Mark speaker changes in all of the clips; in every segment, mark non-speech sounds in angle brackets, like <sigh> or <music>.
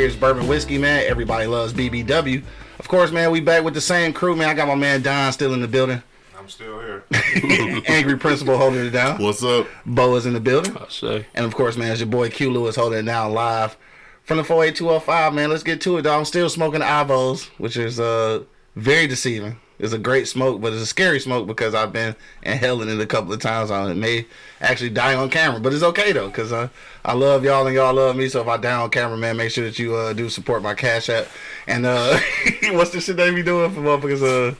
Speaker 1: beers, bourbon, whiskey, man. Everybody loves BBW. Of course, man, we back with the same crew, man. I got my man Don still in the building.
Speaker 2: I'm still here. <laughs>
Speaker 1: Angry Principal holding it down.
Speaker 2: What's up?
Speaker 1: Bo is in the building.
Speaker 3: I say.
Speaker 1: And of course, man, it's your boy Q Lewis holding it down live from the 48205, man. Let's get to it, dog. I'm still smoking Avos, which is uh very deceiving. It's a great smoke, but it's a scary smoke because I've been inhaling it a couple of times. I may actually die on camera, but it's okay though, cause uh, I love y'all and y'all love me. So if I die on camera, man, make sure that you uh, do support my Cash App. And uh, <laughs> what's the shit they be doing for motherfuckers? Uh,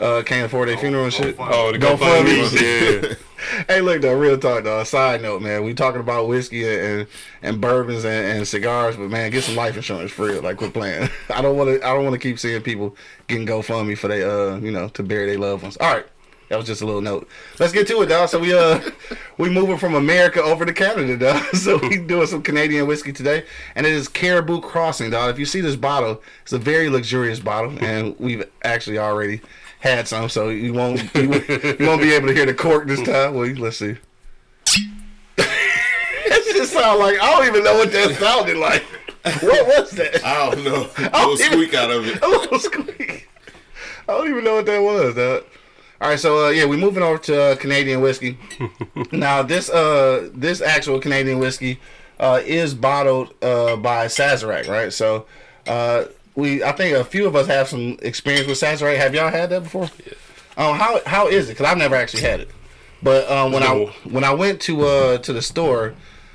Speaker 1: uh, can't afford their funeral and shit.
Speaker 3: Oh, the
Speaker 1: GoFundMe.
Speaker 3: GoFundMe. Yeah. <laughs>
Speaker 1: Hey, look though, real talk though. Side note, man, we talking about whiskey and and bourbons and, and cigars, but man, get some life insurance for real. Like quit playing. <laughs> I don't want to. I don't want to keep seeing people getting GoFundMe for they uh you know to bury their loved ones. All right. That was just a little note. Let's get to it, dog. So we uh <laughs> we moving from America over to Canada, dog. So we doing some Canadian whiskey today, and it is Caribou Crossing, dog. If you see this bottle, it's a very luxurious bottle, and we've actually already had some, so you won't you, you won't be able to hear the cork this time. Well, let's see. <laughs> that just sound like I don't even know what that sounded like. What was that?
Speaker 2: I don't know. <laughs> A little squeak out of it.
Speaker 1: A little squeak. I don't even know what that was. Dog. All right, so uh, yeah, we're moving over to uh, Canadian whiskey. <laughs> now, this uh, this actual Canadian whiskey uh, is bottled uh, by Sazerac, right? So, uh, we I think a few of us have some experience with Sazerac. Have y'all had that before? Yeah. Um, how how is it? Because I've never actually had it. But um, when
Speaker 3: No.
Speaker 1: I when I went to uh to the store,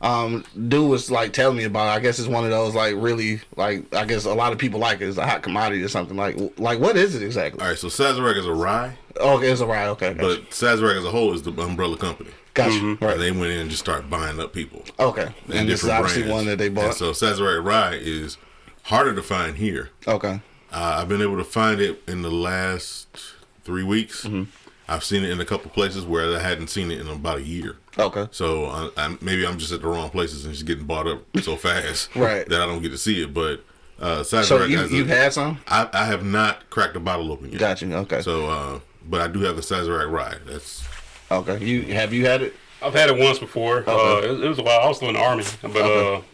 Speaker 1: um, dude was like telling me about it. I guess it's one of those like really like I guess a lot of people like it. It's a hot commodity or something. Like like what is it exactly?
Speaker 2: All right, so Sazerac is a rye,
Speaker 1: Okay, it's a rye. Okay, gotcha.
Speaker 2: but Sazerac as a whole is the umbrella company.
Speaker 1: gotcha.
Speaker 2: And
Speaker 1: Right.
Speaker 2: they went in and just started buying up people.
Speaker 1: Okay,
Speaker 2: in
Speaker 1: and this is
Speaker 2: different
Speaker 1: obviously
Speaker 2: brands.
Speaker 1: one that they
Speaker 2: And
Speaker 1: bought.
Speaker 2: so Sazerac rye is harder to find here.
Speaker 1: Okay,
Speaker 2: Uh, I've been able to find it in the last three weeks.
Speaker 1: Mm-hmm.
Speaker 2: I've seen it in a couple places where I hadn't seen it in about a year.
Speaker 1: okay,
Speaker 2: So uh, I, maybe I'm just at the wrong places and it's getting bought up so <laughs> fast
Speaker 1: Right.
Speaker 2: that I don't get to see it. But uh, Sazerac
Speaker 1: so you
Speaker 2: has a-
Speaker 1: you've had some?
Speaker 2: I, I have not cracked the bottle open yet.
Speaker 1: Gotcha. Okay,
Speaker 2: So, uh, but I do have the Sazerac rye. That's
Speaker 1: okay. You have you had it?
Speaker 3: I've had it once before. Uh,
Speaker 1: Okay.
Speaker 3: it, it was a while. I was still in the army, but
Speaker 1: Okay.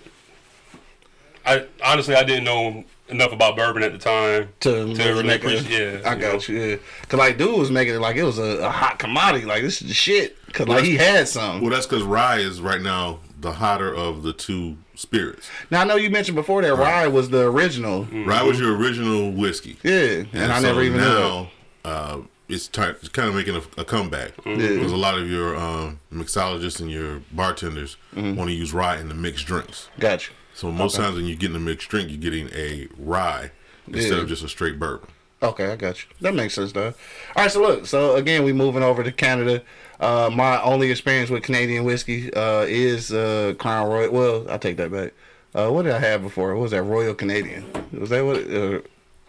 Speaker 3: I honestly I didn't know enough about bourbon at the time
Speaker 1: To,
Speaker 3: really
Speaker 1: make it-
Speaker 3: appreciate- yeah,
Speaker 1: I
Speaker 3: you
Speaker 1: got you. Yeah, cause like dude was making it like it was a, a hot commodity. Like this is the shit. Cause like he had some.
Speaker 2: well, that's because rye is right now the hotter of the two spirits.
Speaker 1: Now I know you mentioned before that rye was the original.
Speaker 2: Rye was your original whiskey.
Speaker 1: Yeah, and, I
Speaker 2: so
Speaker 1: never even knew. that.
Speaker 2: uh, it's, ty- it's kind of making a, a comeback
Speaker 1: Yeah.
Speaker 2: because a lot of your um, mixologists and your bartenders
Speaker 1: Mm-hmm.
Speaker 2: want to use rye in the mixed drinks.
Speaker 1: Gotcha.
Speaker 2: So most times when you're getting a mixed drink, you're getting a rye instead
Speaker 1: Yeah.
Speaker 2: of just a straight bourbon.
Speaker 1: Okay, I got you. That makes sense, though. All right, so look, so again, we moving over to Canada. Uh, my only experience with Canadian whiskey uh, is uh, Crown Royal. Well, I take that back. Uh, what did I have before? What was that Royal Canadian? Was that what?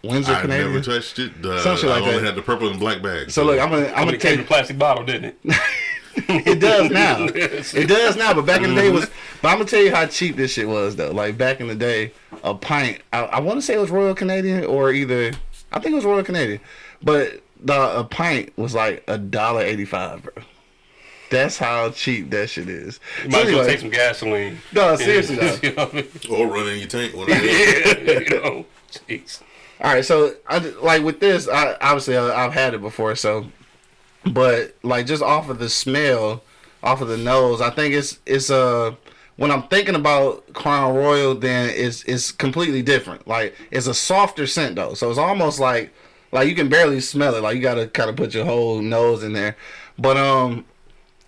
Speaker 1: Windsor
Speaker 2: I
Speaker 1: Canadian.
Speaker 2: never touched it. Uh,
Speaker 1: Some shit
Speaker 2: I
Speaker 1: like
Speaker 2: only
Speaker 1: that.
Speaker 2: had the purple and black bag.
Speaker 1: so look, I'm gonna I'm
Speaker 3: I'm
Speaker 1: gonna
Speaker 3: gonna
Speaker 1: tell
Speaker 3: came in a plastic bottle, didn't it? <laughs>
Speaker 1: it does now. <laughs> It does now, but back in the day was. <laughs> But I'm gonna tell you how cheap this shit was though. Like back in the day, a pint. I, I want to say it was Royal Canadian or either. I think it was Royal Canadian, but the a pint was like a dollar eighty five, bro. That's how cheap that shit is.
Speaker 3: You
Speaker 1: So
Speaker 3: might as well take some gasoline.
Speaker 1: No, seriously though.
Speaker 3: you know I mean?
Speaker 2: or run in your tank. One of those.
Speaker 3: Yeah, you know. Jeez.
Speaker 1: All right, so I like with this. I obviously I, I've had it before, so but like just off of the smell, off of the nose, I think it's it's uh when I'm thinking about Crown Royal, then it's it's completely different. Like it's a softer scent though, so it's almost like like you can barely smell it. Like you got to kind of put your whole nose in there. But um,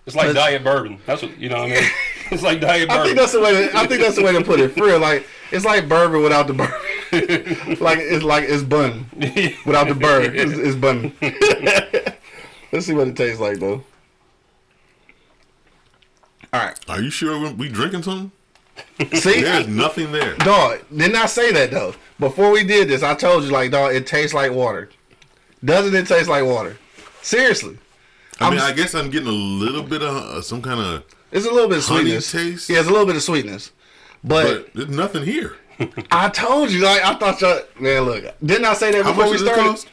Speaker 3: It's like diet bourbon. That's what you know. What I mean, <laughs> it's like diet bourbon.
Speaker 1: I think that's the way. To, I think that's the way to put it. For real, like it's like bourbon without the bourbon. <laughs> like it's like it's bun without the bird. It's, it's bun. <laughs> Let's see what it tastes like though. All right.
Speaker 2: Are you sure we- we drinking something?
Speaker 1: See,
Speaker 2: There's nothing there.
Speaker 1: dog. Didn't I say that though? Before we did this, I told you like, dog. It tastes like water. Doesn't it taste like water? Seriously,
Speaker 2: I mean,
Speaker 1: I'm-
Speaker 2: I guess I'm getting a little bit of uh, some kind of,
Speaker 1: it's a little bit of sweetness.
Speaker 2: taste?
Speaker 1: Yeah, it's a little bit of sweetness. But,
Speaker 2: but there's nothing here.
Speaker 1: I told you, like I thought y'all man, look, didn't I say that
Speaker 2: How
Speaker 1: before we started?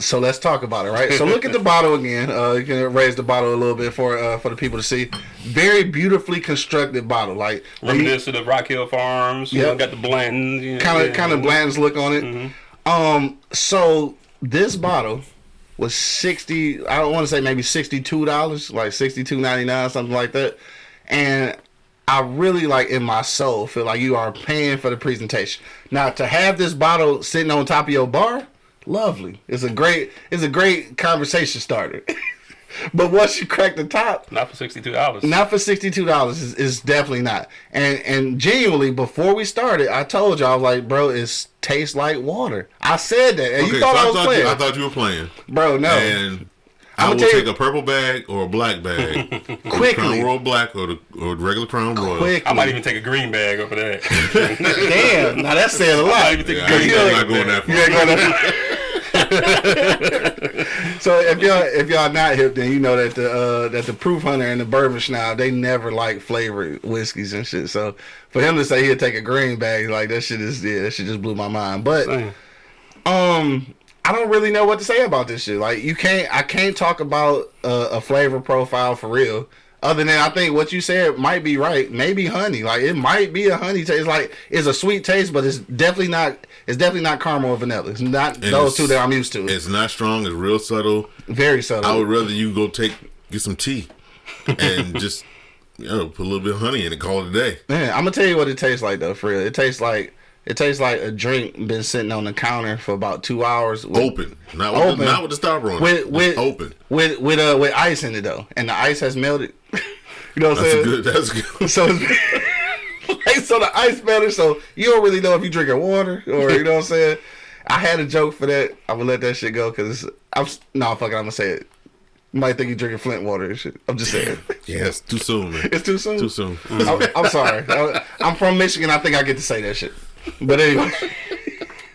Speaker 1: So let's talk about it, right? So look at the bottle again. Uh, you can raise the bottle a little bit for uh, for the people to see. Very beautifully constructed bottle, like
Speaker 3: Reminiscent of Rock Hill Farms. Know, got the Blanton. You know,
Speaker 1: kind of
Speaker 3: yeah.
Speaker 1: kind of Blanton's look on it.
Speaker 3: Mm-hmm.
Speaker 1: Um, so this bottle was sixty. I don't want to say maybe sixty two dollars, like sixty two ninety nine, something like that. And I really like in my soul feel like you are paying for the presentation. Now to have this bottle sitting on top of your bar, lovely. It's a great it's a great conversation starter. <laughs> but once you crack the top,
Speaker 3: Not for sixty two dollars.
Speaker 1: not for sixty two dollars is, is definitely not. And and genuinely, before we started, I told you I was like, bro, it tastes like water. I said that, and
Speaker 2: Okay,
Speaker 1: you
Speaker 2: so
Speaker 1: thought
Speaker 2: I
Speaker 1: I was
Speaker 2: thought,
Speaker 1: playing,
Speaker 2: you, I thought you were playing.
Speaker 1: bro. No,
Speaker 2: And I
Speaker 1: I'ma
Speaker 2: will
Speaker 1: tell you-
Speaker 2: take a purple bag or a black bag. <laughs>
Speaker 1: Quickly.
Speaker 2: Crown Royal Black or the or the regular Crown Royal.
Speaker 1: quick.
Speaker 3: I might even take a green bag over that. <laughs>
Speaker 1: Damn, now that's saying a
Speaker 3: I might
Speaker 1: lot.
Speaker 3: even take
Speaker 2: Yeah,
Speaker 3: a
Speaker 2: I
Speaker 3: green
Speaker 2: ain't- I'm
Speaker 3: bag.
Speaker 2: not going
Speaker 3: that.
Speaker 2: that far.
Speaker 1: You ain't gonna- <laughs> so if y'all if y'all not hip, then you know that the uh, that the proof hunter and the bourbon schnaub they never like flavored whiskeys and shit. So for him to say he'd take a green bag, like that shit is yeah, that shit just blew my mind. But
Speaker 3: Damn.
Speaker 1: um I don't really know what to say about this shit. Like you can't I can't talk about uh, a flavor profile for real. Other than I think what you said might be right. Maybe honey. Like it might be a honey taste. Like it's a sweet taste, but it's definitely not it's definitely not caramel or vanilla. It's not those
Speaker 2: it's-
Speaker 1: two that I'm used to.
Speaker 2: It's not strong. It's real subtle.
Speaker 1: Very subtle.
Speaker 2: I would rather you go take get some tea and <laughs> just you know put a little bit of honey in it. Call it a day.
Speaker 1: Man, I'm gonna tell you what it tastes like though, for real. It tastes like it tastes like a drink been sitting on the counter for about two hours. With,
Speaker 2: Open, not with
Speaker 1: Open.
Speaker 2: The, not with the stopper on.
Speaker 1: with
Speaker 2: it.
Speaker 1: with
Speaker 2: open.
Speaker 1: with with uh with ice in it though, and the ice has melted. <laughs> you know what I'm saying?
Speaker 2: good. That's good. <laughs>
Speaker 1: So <laughs> like so the ice melted, so you don't really know if you're drinking water or you know what I'm saying. I had a joke for that. I'm gonna let that shit go because I'm s- no fuck it. I'm gonna say it. You might think you're drinking Flint water and shit. I'm just saying.
Speaker 2: Yeah, it's too soon, man.
Speaker 1: It's too soon.
Speaker 2: Too soon.
Speaker 1: I'm, I'm sorry. I'm from Michigan. I think I get to say that shit. But anyway,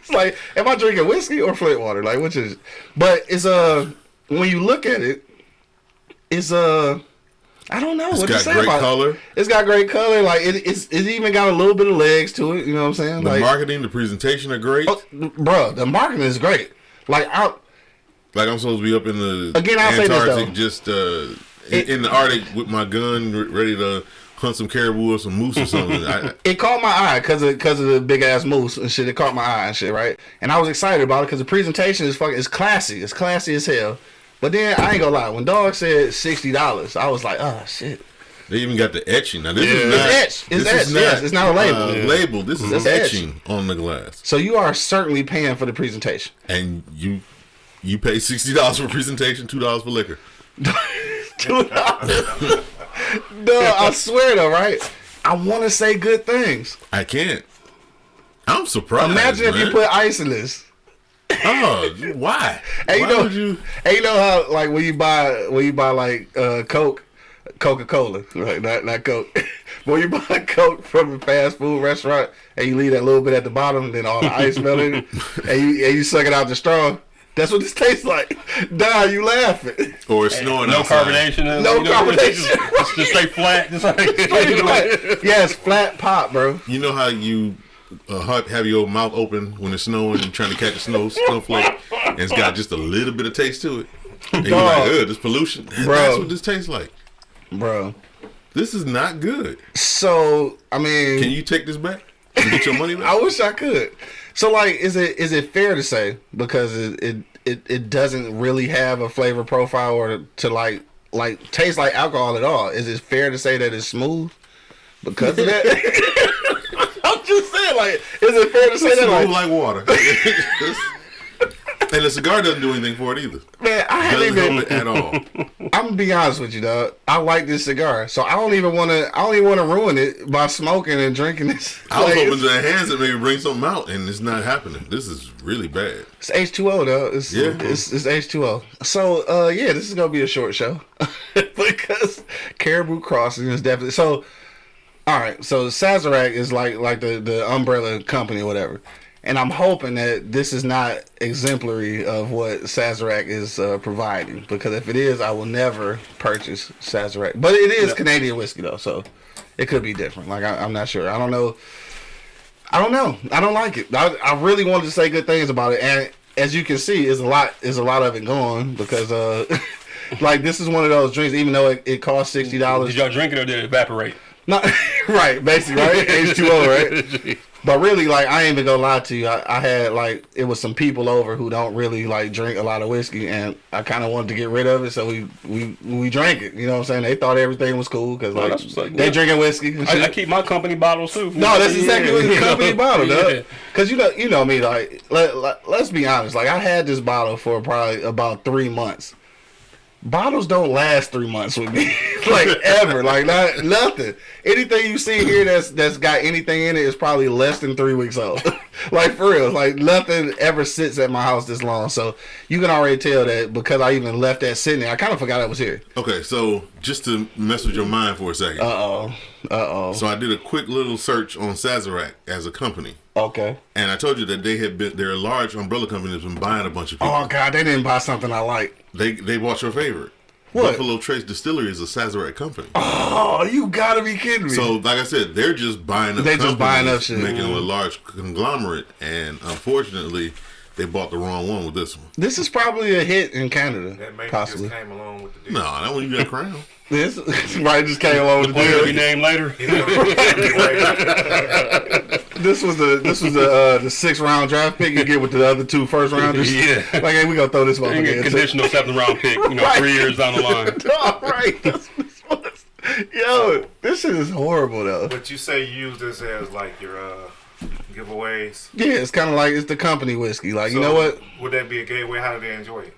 Speaker 1: it's <laughs> like, am I drinking whiskey or Flint water? Like, which is? But it's uh, when you look at it, it's uh, I don't know
Speaker 2: It's
Speaker 1: what to
Speaker 2: got
Speaker 1: say
Speaker 2: great
Speaker 1: about it.
Speaker 2: color.
Speaker 1: It's got great color. Like it, it's it's even got a little bit of legs to it. You know what I'm saying?
Speaker 2: The
Speaker 1: like,
Speaker 2: marketing, the presentation are great.
Speaker 1: oh, bro, the marketing is great. Like, I,
Speaker 2: Like I'm supposed to be up in the
Speaker 1: Again, I'll say this,
Speaker 2: Antarctic,
Speaker 1: though.
Speaker 2: just uh,
Speaker 1: It-
Speaker 2: in, in the Arctic with my gun, ready to hunt some caribou or some moose or something. I, <laughs>
Speaker 1: it caught my eye because of because of the big ass moose and shit. It caught my eye and shit, right? And I was excited about it because the presentation is fucking it's classy. It's classy as hell. But then I ain't gonna lie, when dog said sixty dollars, I was like, oh shit.
Speaker 2: they even got the etching. Now this
Speaker 3: Yeah.
Speaker 2: is
Speaker 3: It's
Speaker 2: not
Speaker 1: etched. It's
Speaker 2: this is
Speaker 1: etched, yes. It's not a label.
Speaker 2: uh,
Speaker 3: Yeah.
Speaker 2: label. This is
Speaker 1: It's etched.
Speaker 2: etching on the glass,
Speaker 1: So you are certainly paying for the presentation.
Speaker 2: and you you pay sixty dollars for presentation, two dollars for liquor. <laughs>
Speaker 1: Two dollars. <laughs> no, I swear though, right? I want to say good things.
Speaker 2: I can't. I'm surprised.
Speaker 1: Imagine if you put ice in this.
Speaker 2: Oh, why?
Speaker 1: Hey, you
Speaker 2: why
Speaker 1: know,
Speaker 2: would you?
Speaker 1: hey, you know how like when you buy when you buy like uh, Coke, Coca Cola, right? Not not Coke. <laughs> when you buy Coke from a fast food restaurant and you leave that little bit at the bottom, then all the ice melted, <laughs> and you and you suck it out the straw. That's what this tastes like. Nah, you laughing.
Speaker 2: Or it's snowing
Speaker 3: No
Speaker 2: outside.
Speaker 3: carbonation.
Speaker 1: No
Speaker 3: you know,
Speaker 1: carbonation.
Speaker 3: Just, just, just stay flat. Just like,
Speaker 1: yes, flat <laughs> pop, bro.
Speaker 2: You know how you uh, have- have your mouth open when it's snowing and trying to catch a snow snowflake, and it's got just a little bit of taste to it. And you're like, ugh, this pollution.
Speaker 1: Bro.
Speaker 2: That's what this tastes like.
Speaker 1: Bro.
Speaker 2: This is not good.
Speaker 1: So I mean,
Speaker 2: Can you take this back and get your money back?
Speaker 1: I wish I could. So like, is it is it fair to say because it it, it, it doesn't really have a flavor profile or to like like taste like alcohol at all? Is it fair to say that it's smooth because of that? <laughs> <laughs> I'm just saying, like, is it fair to say
Speaker 2: It's
Speaker 1: that?
Speaker 2: smooth
Speaker 1: Like,
Speaker 2: like water. <laughs> and the cigar doesn't do anything for it either.
Speaker 1: man, I haven't
Speaker 2: Doesn't
Speaker 1: even.
Speaker 2: help it at all. <laughs>
Speaker 1: I'm gonna be honest with you, dog. I like this cigar, so I don't even want to. I don't even want to ruin it by smoking and drinking this. <laughs>
Speaker 2: I was hoping to enhance it, maybe bring something out, and it's not happening. This is really bad.
Speaker 1: It's H two O though. It's
Speaker 2: Yeah.
Speaker 1: it's, it's H two O. So uh yeah, this is gonna be a short show <laughs> because Caribou Crossing is definitely so. All right, so Sazerac is like like the the umbrella company or whatever, and I'm hoping that this is not exemplary of what Sazerac is uh, providing because if it is, I will never purchase Sazerac. But it is Canadian whiskey though, so it could be different. Like I, I'm not sure. I don't know. I don't know. I don't like it. I, I really wanted to say good things about it, and as you can see, is a lot is a lot of it gone because uh, <laughs> like this is one of those drinks. Even though it, it costs sixty dollars,
Speaker 3: Did y'all drink it or did it evaporate?
Speaker 1: not <laughs> right, basically, right? <laughs> H two O, right? But really, like I ain't even gonna lie to you. I, I had like it was some people over who don't really like drink a lot of whiskey, and I kind of wanted to get rid of it, so we we we drank it. You know what I'm saying? They thought everything was cool because like
Speaker 3: like,
Speaker 1: they
Speaker 3: yeah.
Speaker 1: drinking whiskey.
Speaker 3: I, I keep my company bottles too.
Speaker 1: No, that's exactly what the company bottle,
Speaker 3: Yeah.
Speaker 1: dog. Cause you know, you know me. Like, let, let, let's be honest. Like, I had this bottle for probably about three months. Bottles don't last three months with me, <laughs> like ever. Like, not nothing. Anything you see here that's that's got anything in it is probably less than three weeks old. <laughs> like for real, like nothing ever sits at my house this long. So you can already tell that because I even left that sitting there. I kind of forgot I was here.
Speaker 2: Okay, so just to mess with your mind for a second.
Speaker 1: Uh oh. Uh oh.
Speaker 2: so I did a quick little search on Sazerac as a company.
Speaker 1: Okay.
Speaker 2: And I told you that they had been they're a large umbrella company that's been buying a bunch of people.
Speaker 1: Oh god, they didn't buy something I like.
Speaker 2: They they bought your favorite.
Speaker 1: What?
Speaker 2: Buffalo Trace Distillery is a Sazerac company.
Speaker 1: Oh, you gotta be kidding me.
Speaker 2: So, like I said, they're just buying up.
Speaker 1: They just buying up shit.
Speaker 2: making a large conglomerate, and unfortunately, they bought the wrong one with this one.
Speaker 1: This is probably a hit in Canada,
Speaker 4: That maybe
Speaker 1: possibly. <laughs> <laughs>
Speaker 4: just came along with the
Speaker 2: No,
Speaker 4: deal.
Speaker 2: that one you got crown.
Speaker 1: This right just came along with the
Speaker 3: Player be named later. <laughs>
Speaker 1: This was the this was the uh, the sixth round draft pick you get with the other two first rounders. <laughs>
Speaker 3: Yeah.
Speaker 1: like hey, we gonna throw this
Speaker 3: You
Speaker 1: motherfucker
Speaker 3: get
Speaker 1: in.
Speaker 3: conditional seventh round pick, you know,
Speaker 1: Right.
Speaker 3: three years down the line. <laughs>
Speaker 1: All right, that's <laughs> what this was. Yo, this shit is horrible though.
Speaker 4: But you say you use this as like your uh, giveaways.
Speaker 1: Yeah, it's kind of like it's the company whiskey. Like you know what?
Speaker 4: Would that be a gateway? How do they enjoy it?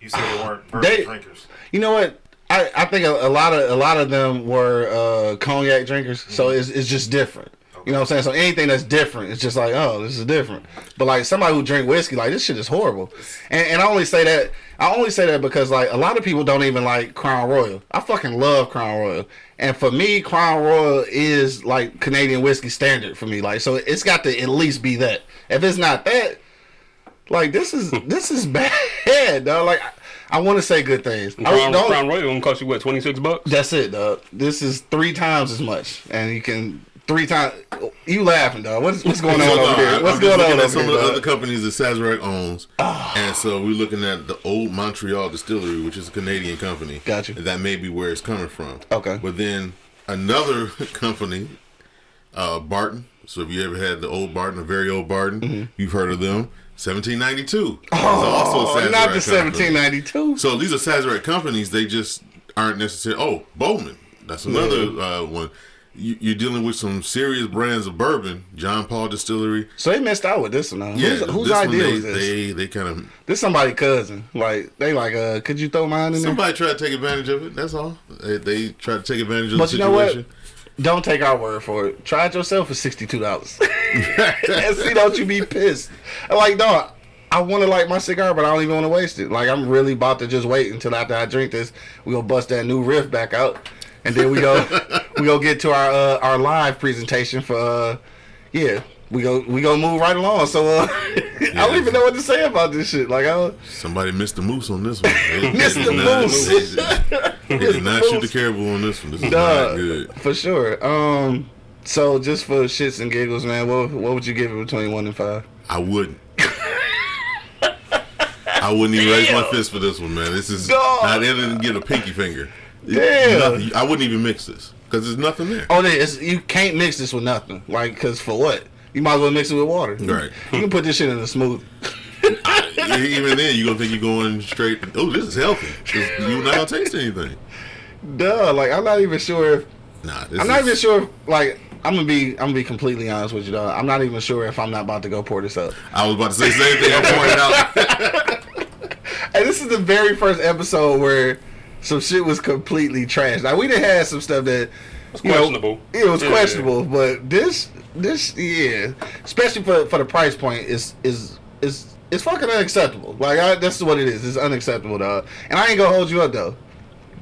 Speaker 4: You said they weren't bourbon <sighs>
Speaker 1: They-
Speaker 4: drinkers.
Speaker 1: You know what? I, I think a, a lot of a lot of them were uh, cognac drinkers, so
Speaker 3: Mm-hmm.
Speaker 1: it's it's just different. You know what I'm saying? So anything that's different, it's just like, oh, this is different. But like somebody who drink whiskey, like this shit is horrible. And, and I only say that I only say that because like a lot of people don't even like Crown Royal. I fucking love Crown Royal. And for me, Crown Royal is like Canadian whiskey standard for me. Like so it's got to at least be that. If it's not that, like this is hmm. this is <laughs> bad, dog. Like I, want to say good things. I don't-
Speaker 3: Crown Royal gonna cost you what, twenty six bucks?
Speaker 1: that's it, dog. This is three times as much, and you can three times. You laughing, dog? What's what's going on
Speaker 2: So,
Speaker 1: over here? What's
Speaker 2: I'm
Speaker 1: going on over
Speaker 2: some
Speaker 1: here?
Speaker 2: of the other companies that Sazerac owns,
Speaker 1: Ah.
Speaker 2: and so we're looking at the old Montreal Distillery, which is a Canadian company.
Speaker 1: Gotcha.
Speaker 2: That may be where it's coming from.
Speaker 1: Okay.
Speaker 2: But then another <laughs> company, uh, Barton. So if you ever had the old Barton, the very old Barton, you've heard of them. 1792. It's also a.
Speaker 1: Oh, not the
Speaker 2: Sazerac company.
Speaker 1: 1792.
Speaker 2: So these are Sazerac companies. They just aren't necessarily. Oh, Bowman. That's another uh, one. You, you're dealing with some serious brands of bourbon. John Paul Distillery.
Speaker 1: So they missed out with this one. Huh?
Speaker 2: Yeah,
Speaker 1: whose, whose idea
Speaker 2: they,
Speaker 1: was this?
Speaker 2: They they kind of
Speaker 1: this somebody cousin. Like they like, uh, could you throw mine in there?
Speaker 2: somebody tried to take advantage of it. That's all. They, they tried to take advantage of
Speaker 1: But
Speaker 2: the
Speaker 1: you know what?
Speaker 2: situation.
Speaker 1: Don't take our word for it. Try it yourself for sixty two dollars. and <laughs> <laughs> see, don't you be pissed? I'm like, dog. I want to light my cigar, but I don't even want to waste it. Like I'm really about to just wait until after I drink this, we gonna bust that new riff back out, and then we go <laughs> we go get to our uh, our live presentation for uh, yeah. We go we go move right along. So uh, <laughs> I don't even know what to say about this shit. Like I
Speaker 2: Somebody missed the moose on this one. <laughs>
Speaker 1: Missed the
Speaker 2: not-
Speaker 1: moose.
Speaker 2: They did not shoot the caribou on this one. This is
Speaker 1: Duh,
Speaker 2: not good.
Speaker 1: for sure. Um, so just for shits and giggles, man, what what would you give it between one and five?
Speaker 2: I wouldn't. I wouldn't even raise my fist for this one, man. This is
Speaker 1: Dog.
Speaker 2: not even get a pinky finger. Nothing- I wouldn't even mix this because there's nothing there.
Speaker 1: Oh, there. You can't mix this with nothing. Like, cause for what? You might as well mix it with water.
Speaker 2: Right.
Speaker 1: You can put this shit in a smoothie. <laughs>
Speaker 2: even then, you're gonna think you're going straight. Oh, this is healthy. You're not gonna taste anything.
Speaker 1: Duh. Like, I'm not even sure. If,
Speaker 2: Nah, this
Speaker 1: I'm not
Speaker 2: is-
Speaker 1: even sure. If, like, I'm gonna be. I'm gonna be completely honest with you, dog. I'm not even sure if I'm not about to go pour this up.
Speaker 2: I was about to say the same thing. I pointed out. <laughs>
Speaker 1: And this is the very first episode where some shit was completely trash. Now we done had some stuff that.
Speaker 3: It's
Speaker 1: you know,
Speaker 3: questionable.
Speaker 1: it was
Speaker 3: Yeah.
Speaker 1: questionable, but this, this, yeah, especially for for the price point, is is is it's fucking unacceptable. Like I, that's what it is. It's unacceptable, dog. And I ain't gonna hold you up though.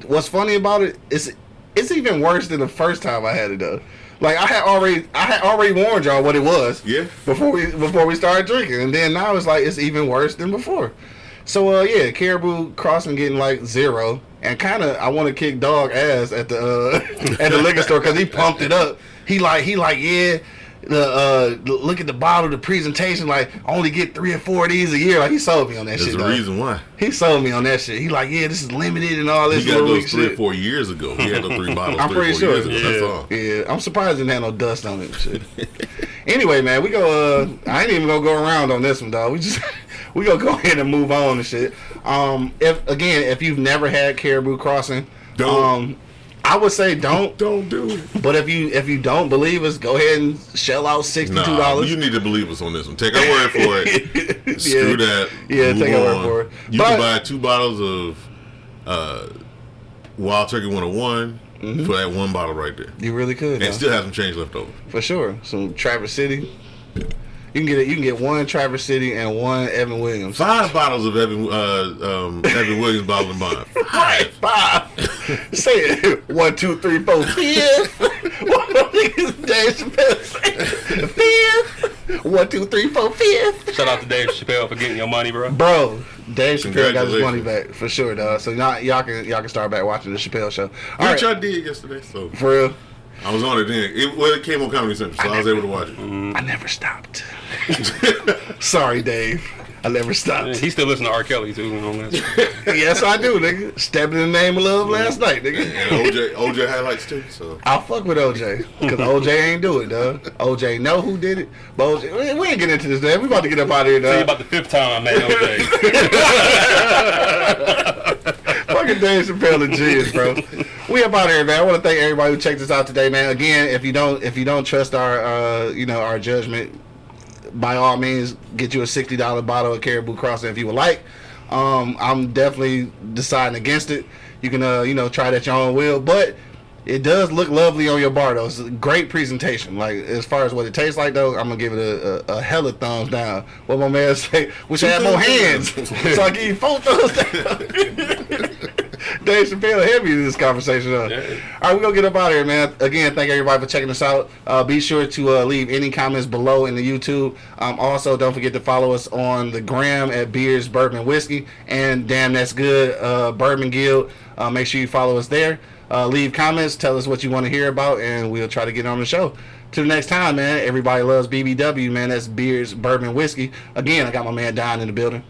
Speaker 1: What's funny about it is it's even worse than the first time I had it though. Like I had already, I had already warned y'all what it was.
Speaker 2: Yeah.
Speaker 1: Before we before we started drinking, and then now it's like it's even worse than before. So uh yeah, Caribou Crossing getting like zero, and kind of I want to kick dog ass at the uh, <laughs> at the liquor store because he pumped it up. He like he like yeah, the uh, look at the bottle, the presentation. Like, I only get three or four of these a year. Like, he sold me on that
Speaker 2: There's
Speaker 1: shit.
Speaker 2: a
Speaker 1: dog.
Speaker 2: reason why.
Speaker 1: He sold me on that shit. He like, yeah, this is limited and all this
Speaker 2: He got those three
Speaker 1: shit.
Speaker 2: or four years ago. He had those three <laughs> bottles
Speaker 1: I'm
Speaker 2: three or
Speaker 1: pretty
Speaker 2: four
Speaker 1: sure.
Speaker 2: years ago. That's
Speaker 3: Yeah.
Speaker 2: all.
Speaker 1: Yeah, I'm surprised it didn't have no dust on it. Shit. <laughs> anyway, man, we go. Uh, I ain't even gonna go around on this one, dog. We just we gonna go <laughs> ahead and move on and shit. Um, if again, if you've never had Caribou Crossing,
Speaker 2: Don't.
Speaker 1: um, I would say don't. <laughs>
Speaker 2: Don't do it.
Speaker 1: But if you if you don't believe us, go ahead and shell out sixty two
Speaker 2: Nah,
Speaker 1: dollars.
Speaker 2: you need to believe us on this one. Take our word for it. <laughs> Screw that.
Speaker 1: Yeah, take our word for it.
Speaker 2: You
Speaker 1: But-
Speaker 2: can buy two bottles of uh, Wild Turkey 101
Speaker 1: Mm-hmm.
Speaker 2: for that one bottle right there.
Speaker 1: You really could,
Speaker 2: And
Speaker 1: huh?
Speaker 2: still have some change left over.
Speaker 1: for sure. Some Traverse City. You can get it. You can get one Traverse City and one Evan Williams.
Speaker 2: Five bottles of Evan uh, um, Evan Williams bottled in bond. <laughs> Five.
Speaker 1: Five. Say it. One, two, three, four, fifth. One of them niggas Dave Chappelle say fifth. One, two, three, four, fifth.
Speaker 3: Shout out to Dave Chappelle for getting your money, bro.
Speaker 1: Bro, Dave Chappelle got his money back for sure, dog. So y'all, y'all can y'all can start back watching the Chappelle show. All
Speaker 2: Which
Speaker 1: right,
Speaker 2: I did yesterday, so
Speaker 1: for real.
Speaker 2: I was on it then. It, well, it came on Comedy Central, so I was able to watch it. Mm-hmm.
Speaker 1: I never stopped. <laughs> Sorry, Dave. I never stopped.
Speaker 3: He still listen to R. Kelly too. You know, that's-
Speaker 1: yes, I do, nigga. Stepping in the name of love last night, nigga.
Speaker 2: And OJ, OJ highlights too. So
Speaker 1: I'll fuck with OJ because OJ ain't do it, dog. OJ know who did it, but OJ, we- we ain't get into this. Man. We about to get up out of here,
Speaker 3: Tell you about the fifth time, man. OJ. <laughs>
Speaker 1: Fucking Dave Chappelle and G's, bro. We up out here, man. I want to thank everybody who checked us out today, man. Again, if you don't, if you don't trust our, uh, you know, our judgment, by all means, get you a sixty dollar bottle of Caribou Crossing if you would like. Um, I'm definitely deciding against it. You can, uh, you know, try it at your own will, but it does look lovely on your bar though. It's a great presentation. Like as far as what it tastes like though, I'm gonna give it a, a, a hella thumbs down. What my man <laughs> say? We should have more hands, <laughs> so I give you four thumbs down. <laughs> Dave Chappelle heavy in this conversation. Huh?
Speaker 3: Yeah.
Speaker 1: All right, we're gonna get up out of here, man. Again, thank everybody for checking us out. Uh, be sure to uh, leave any comments below in the YouTube. Um, also, don't forget to follow us on the gram at Beers Bourbon Whiskey and Damn That's Good uh, Bourbon Guild. Uh, make sure you follow us there. Uh, leave comments, tell us what you want to hear about, and we'll try to get on the show. Till next time, man. Everybody loves BBW, man. That's Beers Bourbon Whiskey. Again, I got my man Don in the building.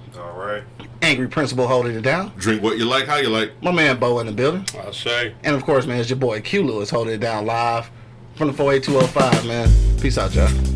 Speaker 1: Angry Principal holding it down.
Speaker 2: drink what you like, how you like.
Speaker 1: My man Bo in the building.
Speaker 3: I'll say.
Speaker 1: And of course, man, it's your boy Q Lewis holding it down live from the 48205, man. Peace out, y'all.